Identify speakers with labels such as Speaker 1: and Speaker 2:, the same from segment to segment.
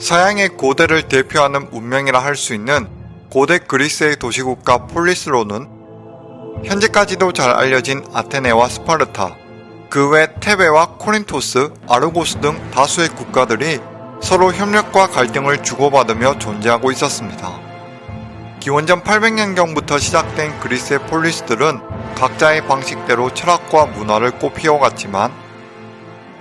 Speaker 1: 서양의 고대를 대표하는 문명이라 할 수 있는 고대 그리스의 도시국가 폴리스로는 현재까지도 잘 알려진 아테네와 스파르타, 그 외 테베와 코린토스, 아르고스 등 다수의 국가들이 서로 협력과 갈등을 주고받으며 존재하고 있었습니다. 기원전 800년경부터 시작된 그리스의 폴리스들은 각자의 방식대로 철학과 문화를 꽃피워갔지만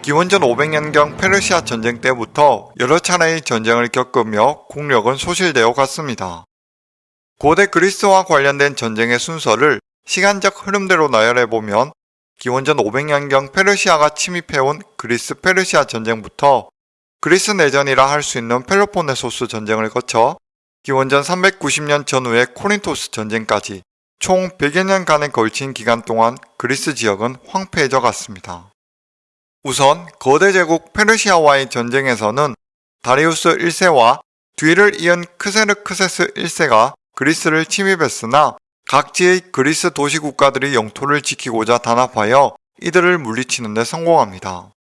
Speaker 1: 기원전 500년경 페르시아 전쟁 때부터 여러 차례의 전쟁을 겪으며 국력은 소실되어 갔습니다. 고대 그리스와 관련된 전쟁의 순서를 시간적 흐름대로 나열해보면 기원전 500년경 페르시아가 침입해온 그리스 페르시아 전쟁부터 그리스 내전이라 할 수 있는 펠로폰네소스 전쟁을 거쳐 기원전 390년 전후의 코린토스 전쟁까지 총 100여 년간에 걸친 기간 동안 그리스 지역은 황폐해져 갔습니다. 우선 거대 제국 페르시아와의 전쟁에서는 다리우스 1세와 뒤를 이은 크세르크세스 1세가 그리스를 침입했으나 각지의 그리스 도시 국가들이 영토를 지키고자 단합하여 이들을 물리치는 데 성공합니다.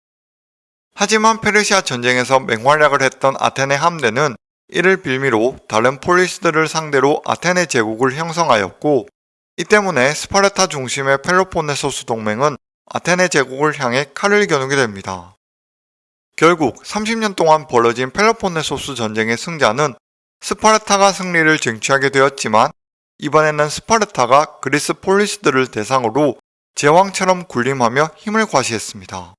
Speaker 1: 하지만 페르시아 전쟁에서 맹활약을 했던 아테네 함대는 이를 빌미로 다른 폴리스들을 상대로 아테네 제국을 형성하였고 이 때문에 스파르타 중심의 펠로폰네소스 동맹은 아테네 제국을 향해 칼을 겨누게 됩니다. 결국 30년 동안 벌어진 펠로폰네소스 전쟁의 승자는 스파르타가 승리를 쟁취하게 되었지만 이번에는 스파르타가 그리스 폴리스들을 대상으로 제왕처럼 군림하며 힘을 과시했습니다.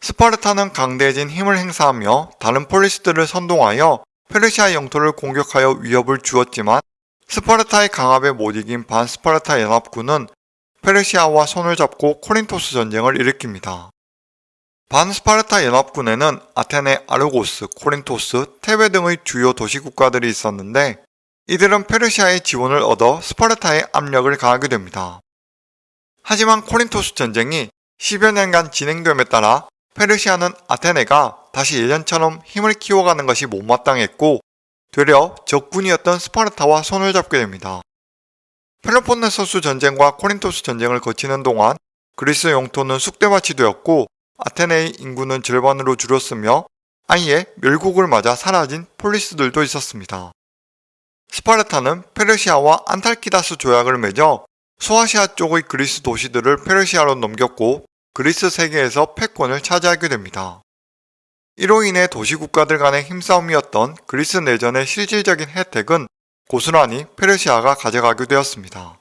Speaker 1: 스파르타는 강대해진 힘을 행사하며 다른 폴리스들을 선동하여 페르시아 영토를 공격하여 위협을 주었지만 스파르타의 강압에 못 이긴 반스파르타 연합군은 페르시아와 손을 잡고 코린토스 전쟁을 일으킵니다. 반스파르타 연합군에는 아테네, 아르고스, 코린토스, 테베 등의 주요 도시 국가들이 있었는데 이들은 페르시아의 지원을 얻어 스파르타에 압력을 가하게 됩니다. 하지만 코린토스 전쟁이 10여 년간 진행됨에 따라 페르시아는 아테네가 다시 예전처럼 힘을 키워가는 것이 못마땅했고 되려 적군이었던 스파르타와 손을 잡게 됩니다. 펠로폰네소스 전쟁과 코린토스 전쟁을 거치는 동안 그리스 영토는 쑥대밭이 되었고 아테네의 인구는 절반으로 줄었으며 아예 멸국을 맞아 사라진 폴리스들도 있었습니다. 스파르타는 페르시아와 안탈키다스 조약을 맺어 소아시아 쪽의 그리스 도시들을 페르시아로 넘겼고 그리스 세계에서 패권을 차지하게 됩니다. 이로 인해 도시국가들 간의 힘싸움이었던 그리스 내전의 실질적인 혜택은 고스란히 페르시아가 가져가게 되었습니다.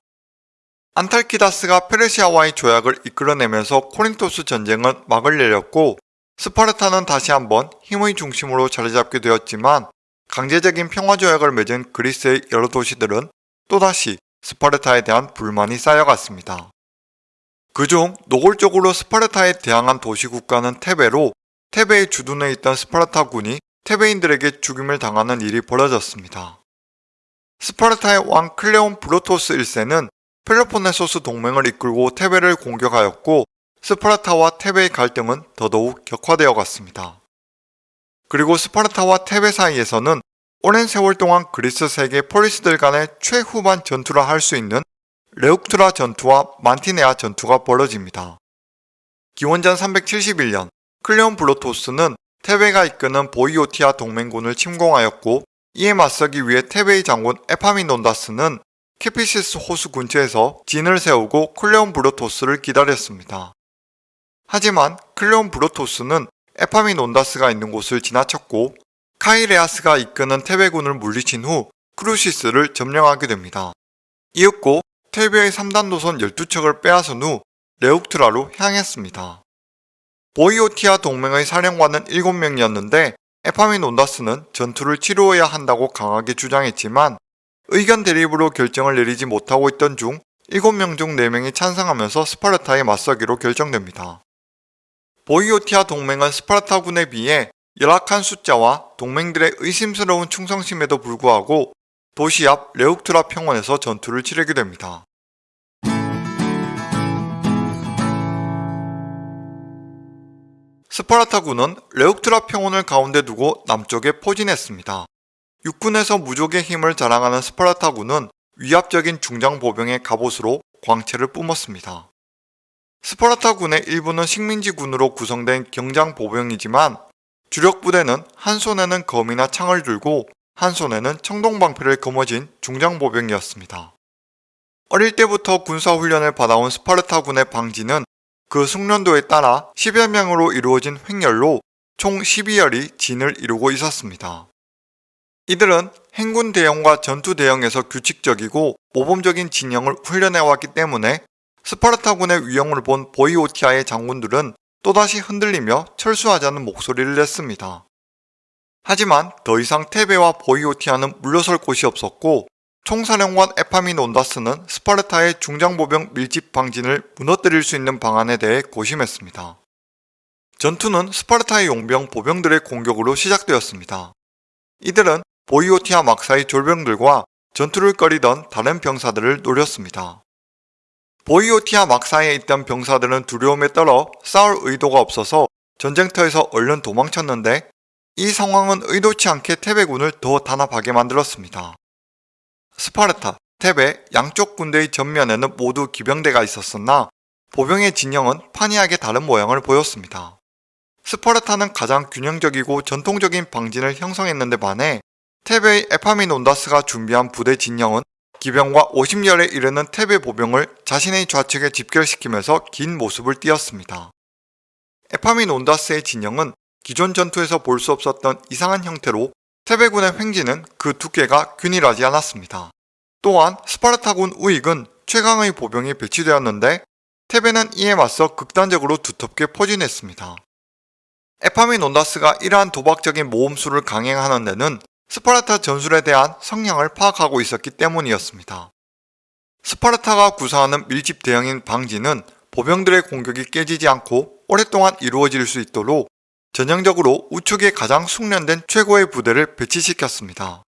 Speaker 1: 안탈키다스가 페르시아와의 조약을 이끌어내면서 코린토스 전쟁은 막을 내렸고 스파르타는 다시 한번 힘의 중심으로 자리 잡게 되었지만 강제적인 평화조약을 맺은 그리스의 여러 도시들은 또다시 스파르타에 대한 불만이 쌓여갔습니다. 그중 노골적으로 스파르타에 대항한 도시국가는 테베로 테베에 주둔해 있던 스파르타군이 테베인들에게 죽임을 당하는 일이 벌어졌습니다. 스파르타의 왕 클레옴브로토스 1세는 펠로폰네소스 동맹을 이끌고 테베를 공격하였고 스파르타와 테베의 갈등은 더더욱 격화되어 갔습니다. 그리고 스파르타와 테베 사이에서는 오랜 세월 동안 그리스 세계 폴리스들 간의 최후반 전투라 할 수 있는 레욱트라 전투와 만티네아 전투가 벌어집니다. 기원전 371년 클레옴브로토스는 테베가 이끄는 보이오티아 동맹군을 침공하였고 이에 맞서기 위해 테베의 장군 에파미논다스는 케피소스 호수 근처에서 진을 세우고 클레옴브로토스를 기다렸습니다. 하지만 클레옴브로토스는 에파미논다스가 있는 곳을 지나쳤고 카이레아스가 이끄는 테베군을 물리친 후 크레우시스를 점령하게 됩니다. 이윽고 테베의 3단 노선 12척을 빼앗은 후 레욱트라로 향했습니다. 보이오티아 동맹의 사령관은 7명이었는데 에파미논다스는 전투를 치루어야 한다고 강하게 주장했지만 의견 대립으로 결정을 내리지 못하고 있던 중 7명 중 4명이 찬성하면서 스파르타에 맞서기로 결정됩니다. 보이오티아 동맹은 스파르타군에 비해 열악한 숫자와 동맹들의 의심스러운 충성심에도 불구하고 도시 앞 레욱트라 평원에서 전투를 치르게 됩니다. 스파르타군은 레욱트라 평원을 가운데 두고 남쪽에 포진했습니다. 육군에서 무적의 힘을 자랑하는 스파르타군은 위압적인 중장 보병의 갑옷으로 광채를 뿜었습니다. 스파르타군의 일부는 식민지군으로 구성된 경장 보병이지만 주력 부대는 한 손에는 검이나 창을 들고 한 손에는 청동방패를 거머쥔 중장보병이었습니다. 어릴 때부터 군사훈련을 받아온 스파르타군의 방지는 그 숙련도에 따라 10여 명으로 이루어진 횡렬로 총 12열이 진을 이루고 있었습니다. 이들은 행군 대형과 전투 대형에서 규칙적이고 모범적인 진영을 훈련해왔기 때문에 스파르타군의 위용을 본 보이오티아의 장군들은 또다시 흔들리며 철수하자는 목소리를 냈습니다. 하지만 더 이상 테베와 보이오티아는 물러설 곳이 없었고 총사령관 에파미논다스는 스파르타의 중장보병 밀집 방진을 무너뜨릴 수 있는 방안에 대해 고심했습니다. 전투는 스파르타의 용병 보병들의 공격으로 시작되었습니다. 이들은 보이오티아 막사의 졸병들과 전투를 꺼리던 다른 병사들을 노렸습니다. 보이오티아 막사에 있던 병사들은 두려움에 떨어 싸울 의도가 없어서 전쟁터에서 얼른 도망쳤는데 이 상황은 의도치 않게 테베군을 더 단합하게 만들었습니다. 스파르타, 테베 양쪽 군대의 전면에는 모두 기병대가 있었으나 보병의 진영은 판이하게 다른 모양을 보였습니다. 스파르타는 가장 균형적이고 전통적인 방진을 형성했는데 반해 테베의 에파미논다스가 준비한 부대 진영은 기병과 50열에 이르는 테베 보병을 자신의 좌측에 집결시키면서 긴 모습을 띄었습니다. 에파미논다스의 진영은 기존 전투에서 볼 수 없었던 이상한 형태로 테베군의 횡진은 그 두께가 균일하지 않았습니다. 또한 스파르타군 우익은 최강의 보병이 배치되었는데 테베는 이에 맞서 극단적으로 두텁게 포진했습니다. 에파미논다스가 이러한 도박적인 모험수를 강행하는 데는 스파르타 전술에 대한 성향을 파악하고 있었기 때문이었습니다. 스파르타가 구사하는 밀집 대형인 방진은 보병들의 공격이 깨지지 않고 오랫동안 이루어질 수 있도록 전형적으로 우측에 가장 숙련된 최고의 부대를 배치시켰습니다.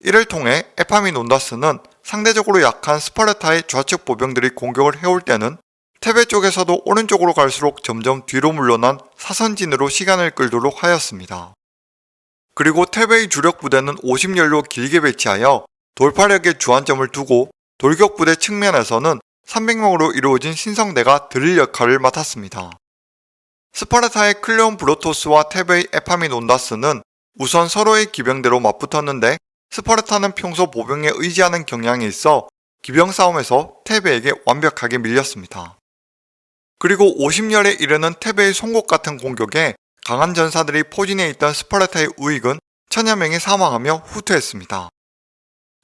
Speaker 1: 이를 통해 에파미논다스는 상대적으로 약한 스파르타의 좌측 보병들이 공격을 해올 때는 테베 쪽에서도 오른쪽으로 갈수록 점점 뒤로 물러난 사선진으로 시간을 끌도록 하였습니다. 그리고 테베의 주력 부대는 50열로 길게 배치하여 돌파력에 주안점을 두고 돌격 부대 측면에서는 300명으로 이루어진 신성대가 드릴 역할을 맡았습니다. 스파르타의 클레온 브로토스와 테베의 에파미논다스는 우선 서로의 기병대로 맞붙었는데 스파르타는 평소 보병에 의지하는 경향이 있어 기병 싸움에서 테베에게 완벽하게 밀렸습니다. 그리고 50열에 이르는 테베의 송곳 같은 공격에 강한 전사들이 포진해 있던 스파르타의 우익은 천여 명이 사망하며 후퇴했습니다.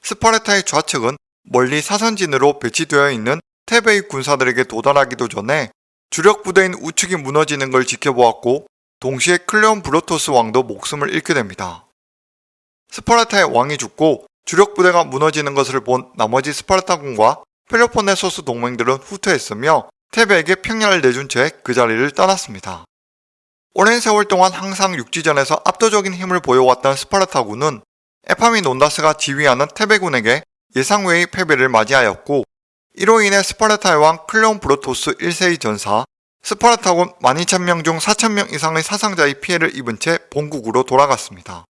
Speaker 1: 스파르타의 좌측은 멀리 사선진으로 배치되어 있는 테베의 군사들에게 도달하기도 전에 주력 부대인 우측이 무너지는 걸 지켜보았고 동시에 클레옴브로토스 왕도 목숨을 잃게 됩니다. 스파르타의 왕이 죽고 주력 부대가 무너지는 것을 본 나머지 스파르타군과 펠로폰네소스 동맹들은 후퇴했으며 테베에게 평야를 내준 채 그 자리를 떠났습니다. 오랜 세월 동안 항상 육지전에서 압도적인 힘을 보여왔던 스파르타군은 에파미논다스가 지휘하는 테베군에게 예상 외의 패배를 맞이하였고 이로 인해 스파르타의 왕 클레옴브로토스 1세의 전사 스파르타군 12,000명 중 4,000명 이상의 사상자의 피해를 입은 채 본국으로 돌아갔습니다.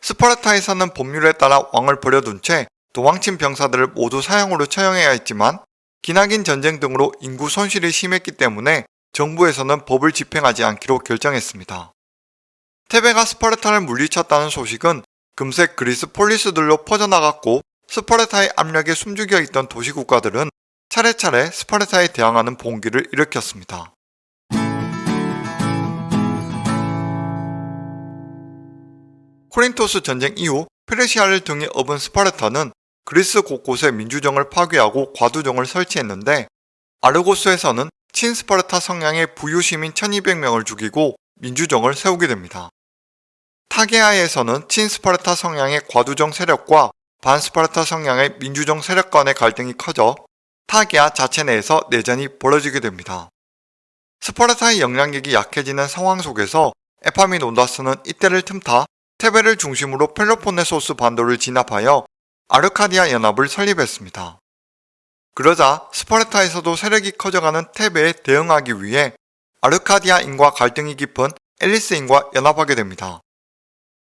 Speaker 1: 스파르타에서는 법률에 따라 왕을 버려둔 채 도망친 병사들을 모두 사형으로 처형해야 했지만 기나긴 전쟁 등으로 인구 손실이 심했기 때문에 정부에서는 법을 집행하지 않기로 결정했습니다. 테베가 스파르타를 물리쳤다는 소식은 금세 그리스 폴리스들로 퍼져나갔고 스파르타의 압력에 숨죽여 있던 도시국가들은 차례차례 스파르타에 대항하는 봉기를 일으켰습니다. 코린토스 전쟁 이후 페르시아를 등에 업은 스파르타는 그리스 곳곳에 민주정을 파괴하고 과두정을 설치했는데 아르고스에서는 친스파르타 성향의 부유시민 1200명을 죽이고 민주정을 세우게 됩니다. 테게아에서는 친스파르타 성향의 과두정 세력과 반스파르타 성향의 민주정 세력 간의 갈등이 커져 테게아 자체 내에서 내전이 벌어지게 됩니다. 스파르타의 영향력이 약해지는 상황 속에서 에파미논다스는 이때를 틈타 테베를 중심으로 펠로폰네소스 반도를 진압하여 아르카디아 연합을 설립했습니다. 그러자 스파르타에서도 세력이 커져가는 테베에 대응하기 위해 아르카디아인과 갈등이 깊은 앨리스인과 연합하게 됩니다.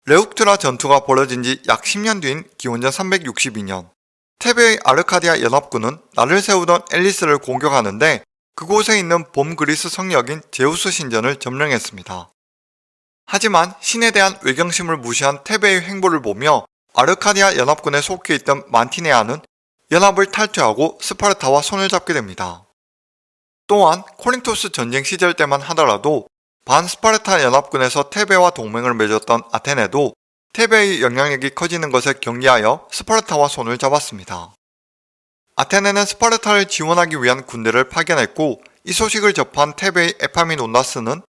Speaker 1: 레욱트라 전투가 벌어진 지 약 10년 뒤인 기원전 362년 테베의 아르카디아 연합군은 나를 세우던 앨리스를 공격하는데 그곳에 있는 봄 그리스 성역인 제우스 신전을 점령했습니다. 하지만 신에 대한 외경심을 무시한 테베의 행보를 보며 아르카디아 연합군에 속해 있던 만티네아는 연합을 탈퇴하고 스파르타와 손을 잡게 됩니다. 또한 코린토스 전쟁 시절 때만 하더라도 반스파르타 연합군에서 테베와 동맹을 맺었던 아테네도 테베의 영향력이 커지는 것에 경계하여 스파르타와 손을 잡았습니다. 아테네는 스파르타를 지원하기 위한 군대를 파견했고 이 소식을 접한 테베의 에파미논다스는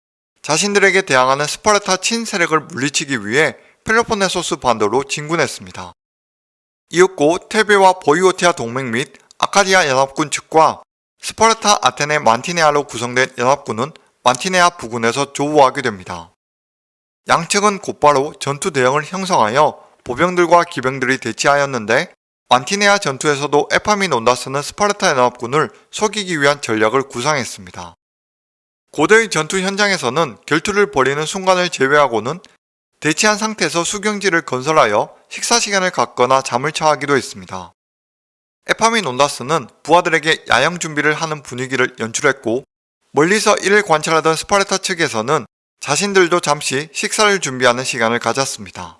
Speaker 1: 자신들에게 대항하는 스파르타 친세력을 물리치기 위해 펠로폰네소스 반도로 진군했습니다. 이윽고 테베와 보이오티아 동맹 및 아카디아 연합군 측과 스파르타 아테네 만티네아로 구성된 연합군은 만티네아 부근에서 조우하게 됩니다. 양측은 곧바로 전투 대형을 형성하여 보병들과 기병들이 대치하였는데 만티네아 전투에서도 에파미논다스는 스파르타 연합군을 속이기 위한 전략을 구상했습니다. 고대의 전투 현장에서는 결투를 벌이는 순간을 제외하고는 대치한 상태에서 수경지를 건설하여 식사 시간을 갖거나 잠을 차하기도 했습니다. 에파미논다스는 부하들에게 야영 준비를 하는 분위기를 연출했고 멀리서 이를 관찰하던 스파르타 측에서는 자신들도 잠시 식사를 준비하는 시간을 가졌습니다.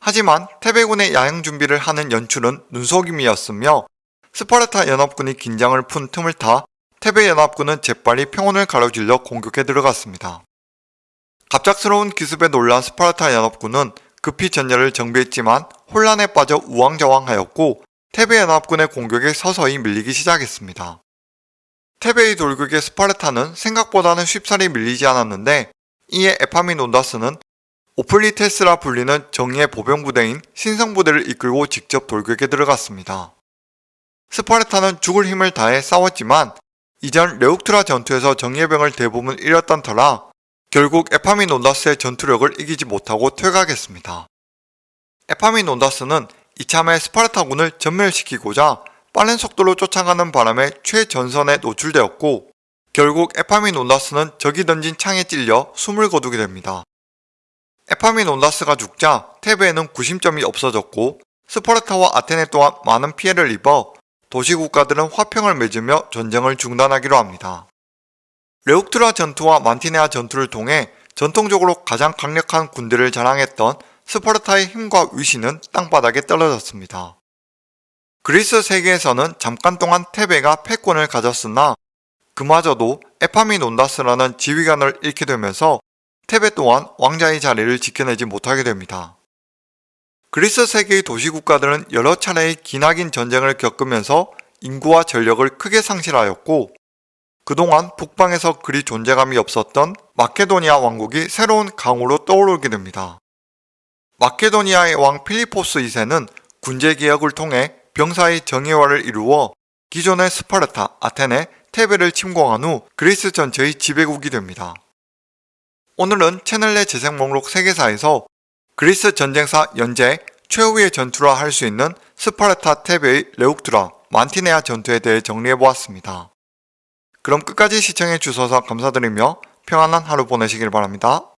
Speaker 1: 하지만 테베군의 야영 준비를 하는 연출은 눈속임이었으며 스파르타 연합군이 긴장을 푼 틈을 타 테베 연합군은 재빨리 평원을 가로질러 공격에 들어갔습니다. 갑작스러운 기습에 놀란 스파르타 연합군은 급히 전열을 정비했지만 혼란에 빠져 우왕좌왕하였고 테베 연합군의 공격에 서서히 밀리기 시작했습니다. 테베의 돌격에 스파르타는 생각보다는 쉽사리 밀리지 않았는데 이에 에파미논다스는 오플리테스라 불리는 정예의 보병부대인 신성부대를 이끌고 직접 돌격에 들어갔습니다. 스파르타는 죽을 힘을 다해 싸웠지만 이전 레욱트라 전투에서 정예병을 대부분 잃었던 터라 결국 에파미논다스의 전투력을 이기지 못하고 퇴각했습니다. 에파미논다스는 이참에 스파르타군을 전멸시키고자 빠른 속도로 쫓아가는 바람에 최전선에 노출되었고 결국 에파미논다스는 적이 던진 창에 찔려 숨을 거두게 됩니다. 에파미논다스가 죽자 테베에는 구심점이 없어졌고 스파르타와 아테네 또한 많은 피해를 입어 도시국가들은 화평을 맺으며 전쟁을 중단하기로 합니다. 레욱트라 전투와 만티네아 전투를 통해 전통적으로 가장 강력한 군대를 자랑했던 스파르타의 힘과 위신은 땅바닥에 떨어졌습니다. 그리스 세계에서는 잠깐 동안 테베가 패권을 가졌으나 그마저도 에파미논다스라는 지휘관을 잃게 되면서 테베 또한 왕자의 자리를 지켜내지 못하게 됩니다. 그리스 세계의 도시국가들은 여러 차례의 기나긴 전쟁을 겪으면서 인구와 전력을 크게 상실하였고 그동안 북방에서 그리 존재감이 없었던 마케도니아 왕국이 새로운 강으로 떠오르게 됩니다. 마케도니아의 왕 필리포스 2세는 군제 개혁을 통해 병사의 정예화를 이루어 기존의 스파르타, 아테네, 테베를 침공한 후 그리스 전체의 지배국이 됩니다. 오늘은 채널 내 재생 목록 세계사에서 그리스 전쟁사 연재 최후의 전투라 할 수 있는 스파르타 테베의 레욱드라 만티네아 전투에 대해 정리해보았습니다. 그럼 끝까지 시청해주셔서 감사드리며 평안한 하루 보내시길 바랍니다.